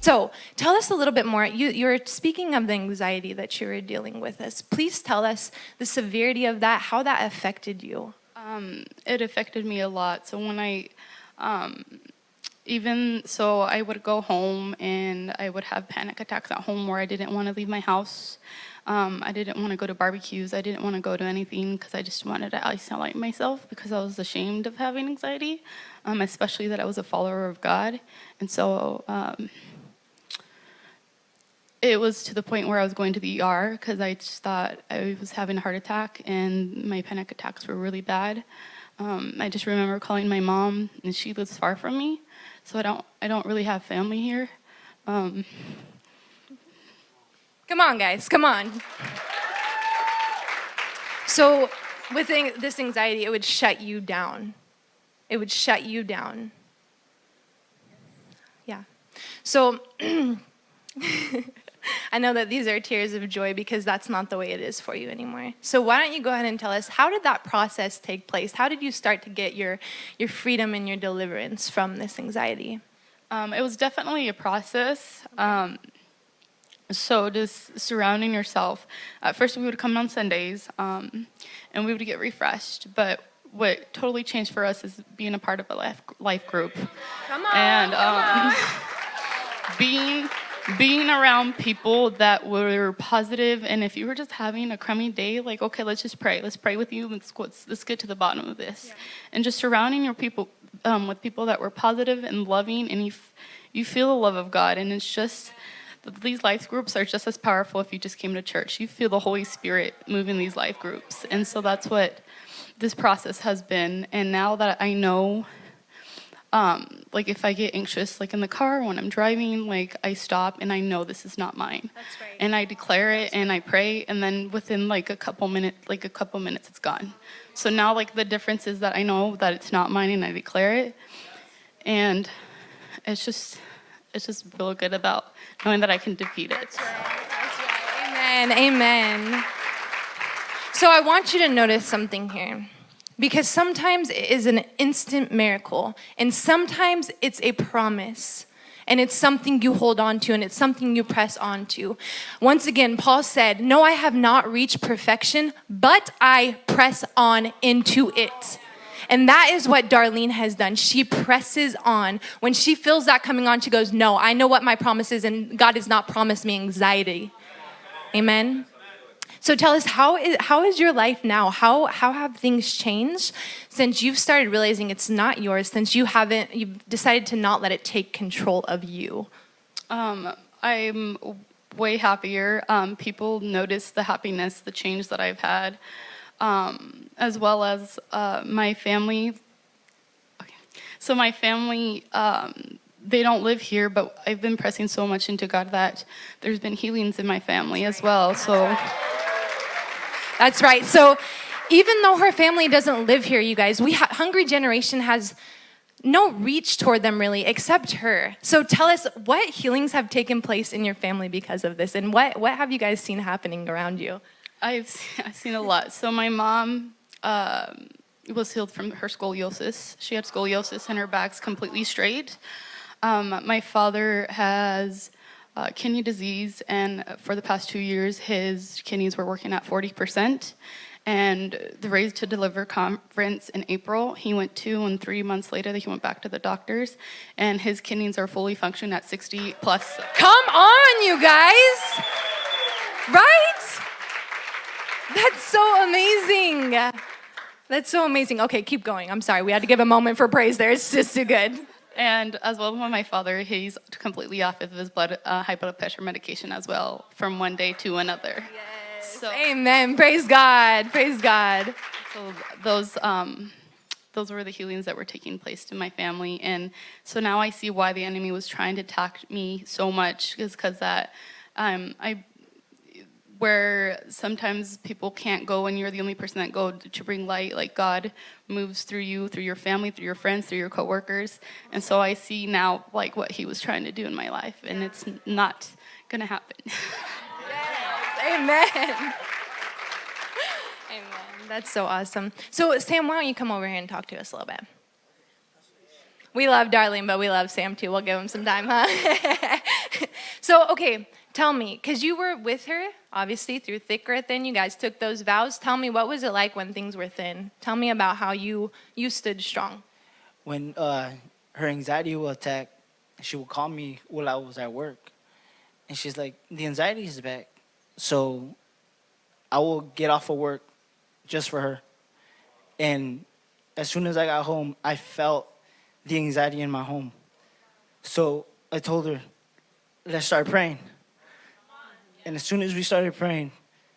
So tell us a little bit more. You, you're speaking of the anxiety that you were dealing with. Us. Please tell us the severity of that, how that affected you. Um, it affected me a lot. So when I, um, even so, I would go home and I would have panic attacks at home where I didn't want to leave my house. Um, I didn't want to go to barbecues. I didn't want to go to anything because I just wanted to isolate myself because I was ashamed of having anxiety, um, especially that I was a follower of God. And so um, it was to the point where I was going to the ER because I just thought I was having a heart attack and my panic attacks were really bad. Um, I just remember calling my mom and she lives far from me, so I don't I don't really have family here. Um, come on, guys, come on. So, with this anxiety, it would shut you down. It would shut you down. Yeah. So. I know that these are tears of joy because that's not the way it is for you anymore. So why don't you go ahead and tell us, how did that process take place? How did you start to get your, your freedom and your deliverance from this anxiety? Um, it was definitely a process. Um, so just surrounding yourself. At first we would come on Sundays um, and we would get refreshed, but what totally changed for us is being a part of a life, life group. Come on, and um, being being around people that were positive and if you were just having a crummy day like okay let's just pray. Let's pray with you. Let's let's get to the bottom of this. Yeah. and just surrounding your people um, with people that were positive and loving and you you feel the love of God. And it's just these life groups are just as powerful if you just came to church. You feel the Holy Spirit moving these life groups. And so that's what this process has been. And now that I know um, like if I get anxious, like in the car when I'm driving, like I stop and I know this is not mine. That's right. And I declare it and I pray and then within like a couple minutes, like a couple minutes it's gone. So now like the difference is that I know that it's not mine and I declare it. And it's just, it's just real good about knowing that I can defeat it. That's right. That's right. Amen. Amen. So I want you to notice something here. Because sometimes it is an instant miracle, and sometimes it's a promise. And it's something you hold on to and it's something you press on to. Once again, Paul said, No, I have not reached perfection, but I press on into it. And that is what Darlene has done. She presses on. When she feels that coming on, she goes, No, I know what my promise is, and God has not promised me anxiety. Amen. So tell us, how is, how is your life now? How, how have things changed since you've started realizing it's not yours, since you haven't, you've decided to not let it take control of you? Um, I'm way happier. Um, people notice the happiness, the change that I've had, um, as well as uh, my family. Okay. So my family, um, they don't live here, but I've been pressing so much into God that there's been healings in my family as well. So. That's right. So even though her family doesn't live here, you guys, we Hungry Generation has no reach toward them really except her. So tell us what healings have taken place in your family because of this and what, what have you guys seen happening around you? I've, I've seen a lot. So my mom um, was healed from her scoliosis. She had scoliosis and her back's completely straight. Um, my father has uh, kidney disease, and for the past two years, his kidneys were working at 40%. And the Raise to Deliver conference in April, he went to, and three months later, he went back to the doctors, and his kidneys are fully functioning at 60 plus. Come on, you guys! Right? That's so amazing. That's so amazing. Okay, keep going. I'm sorry. We had to give a moment for praise there. It's just too good. And as well as my father, he's completely off of his blood, uh, high blood pressure medication as well from one day to another. Yes. So, Amen. Praise God. Praise God. So those, um, those were the healings that were taking place in my family. And so now I see why the enemy was trying to attack me so much is because that um, I where sometimes people can't go and you're the only person that go to bring light like god moves through you through your family through your friends through your coworkers. And so i see now like what he was trying to do in my life and it's not gonna happen. Yes. amen. Amen. That's so awesome. So sam why don't you come over here and talk to us a little bit? We love Darlene, but we love Sam too. We'll give him some time, huh? So, okay, tell me, because you were with her, obviously, through thick or thin, you guys took those vows. Tell me, what was it like when things were thin? Tell me about how you, you stood strong. When uh, her anxiety will attack, she will call me while I was at work. And she's like, the anxiety is back. So I will get off of work just for her. And as soon as I got home, I felt the anxiety in my home. So I told her, let's start praying. And as soon as we started praying,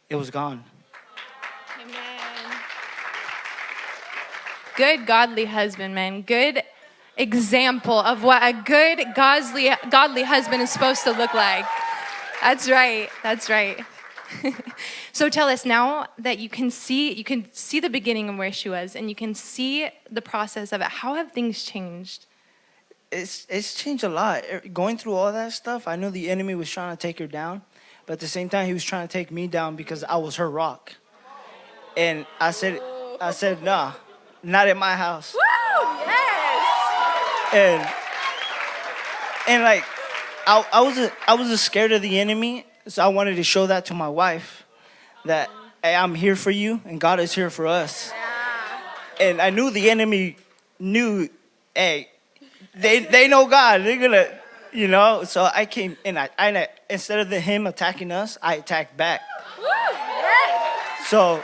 it was gone. Amen. Good godly husband, man. Good example of what a good godly godly husband is supposed to look like. That's right. That's right. so tell us now that you can see you can see the beginning of where she was and you can see the process of it. How have things changed? it's it's changed a lot. Er, Going through all that stuff, I knew the enemy was trying to take her down, but at the same time, he was trying to take me down because I was her rock. And I said, I said, nah, not at my house. Woo! Yes. And and like, I I was a, I was a scared of the enemy, so I wanted to show that to my wife, that hey, I'm here for you and God is here for us. And I knew the enemy knew, hey, they they know God. They're gonna, you know. So I came and I, I instead of the him attacking us, I attacked back. So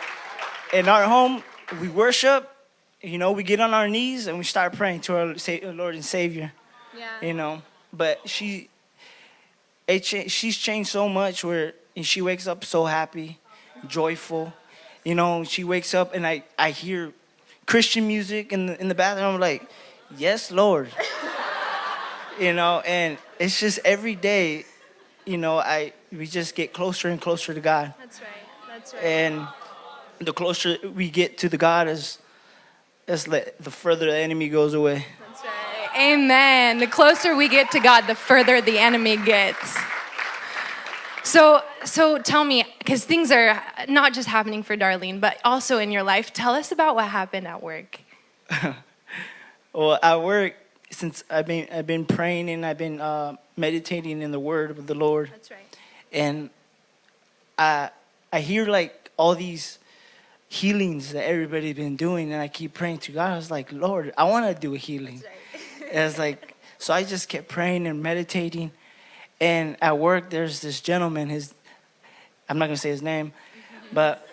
in our home, we worship. You know, we get on our knees and we start praying to our Lord and Savior. Yeah. You know, but she, it she's changed so much. Where and she wakes up so happy, joyful. You know, she wakes up and I I hear Christian music in the in the bathroom. I'm like, yes, Lord. You know, and it's just every day, you know, I we just get closer and closer to God. That's right. That's right. And the closer we get to the God is is the further the enemy goes away. That's right. Amen. The closer we get to God, the further the enemy gets. So, so tell me, because things are not just happening for Darlene, but also in your life. Tell us about what happened at work. Well, at work, since I've been I've been praying and I've been uh, meditating in the Word of the Lord, That's right. and I I hear like all these healings that everybody's been doing, and I keep praying to God. I was like, Lord, I want to do a healing. And it's like, so I just kept praying and meditating. And at work, there's this gentleman. His, I'm not gonna say his name, but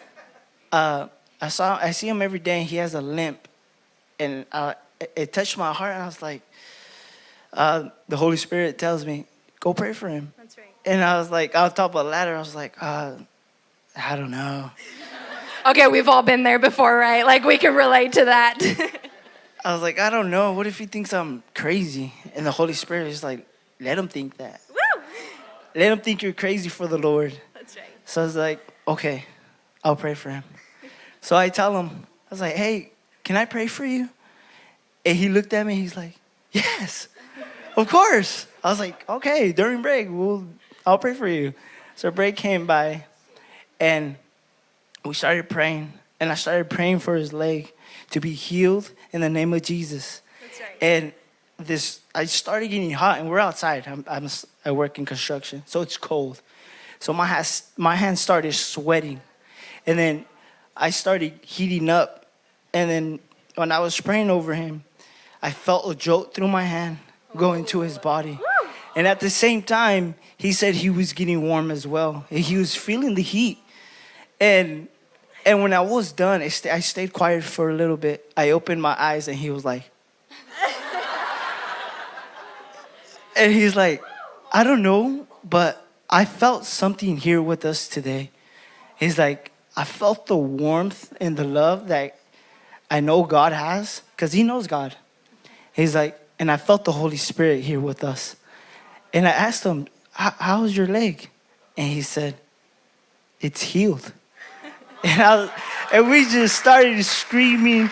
uh, I saw, I see him every day. And he has a limp, and uh, it, touched my heart. And I was like, uh, the Holy Spirit tells me, go pray for him. That's right. And I was like, on top of a ladder. I was like, uh, I don't know. Okay, we've all been there before, right? Like we can relate to that. I was like, I don't know. What if he thinks I'm crazy? And the Holy Spirit is like, let him think that. Woo! Let him think you're crazy for the Lord. That's right. So I was like, okay, I'll pray for him. So I tell him, I was like, hey, can I pray for you? And he looked at me, he's like, yes, of course. I was like, okay, during break, we'll, I'll pray for you. So break came by and we started praying. And I started praying for his leg to be healed in the name of Jesus. That's right. And this, I started getting hot, and we're outside. I'm, I'm, I work in construction, so it's cold. So my hands, my hands started sweating, and then I started heating up. And then when I was praying over him, I felt a jolt through my hand go into his body. And at the same time, he said he was getting warm as well. He was feeling the heat. And and when I was done, I, sta I stayed quiet for a little bit. I opened my eyes, and he was like, and he's like, I don't know, but I felt something here with us today. He's like, I felt the warmth and the love that I know God has, because he knows God. He's like, and I felt the Holy Spirit here with us. And I asked him, "How- how's your leg? And he said, it's healed. And, I, and we just started screaming,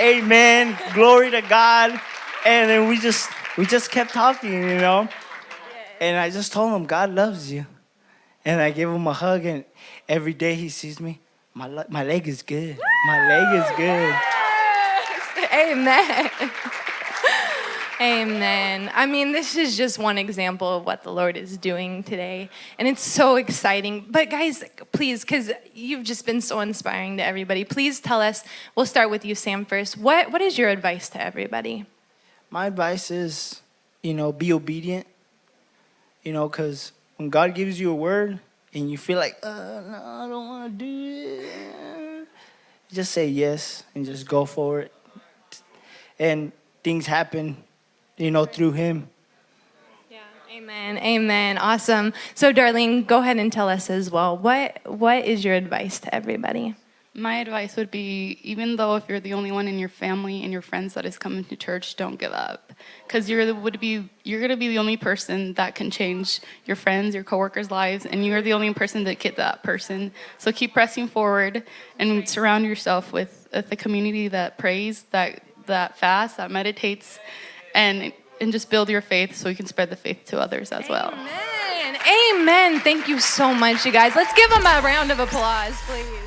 Amen, glory to God. And then we just we just kept talking, you know. And I just told him God loves you. And I gave him a hug and every day he sees me, my my leg is good. My leg is good. Amen. Amen. I mean, this is just one example of what the Lord is doing today. And it's so exciting. But, guys, please, because you've just been so inspiring to everybody, please tell us. We'll start with you, Sam, first. What, what is your advice to everybody? My advice is, you know, be obedient. You know, because when God gives you a word and you feel like, uh, no, I don't want to do it, just say yes and just go for it. And things happen, you know, through Him. Yeah. Amen. Amen. Awesome. So, Darlene, go ahead and tell us as well. What What is your advice to everybody? My advice would be even though if you're the only one in your family and your friends that is coming to church, don't give up. Because you're the, would be you're gonna be the only person that can change your friends, your coworkers' lives, and you're the only person that get that person. So keep pressing forward and surround yourself with, with the community that prays, that that fasts, that meditates, and and just build your faith so you can spread the faith to others as well. Amen. Amen. Thank you so much, you guys. Let's give them a round of applause, please.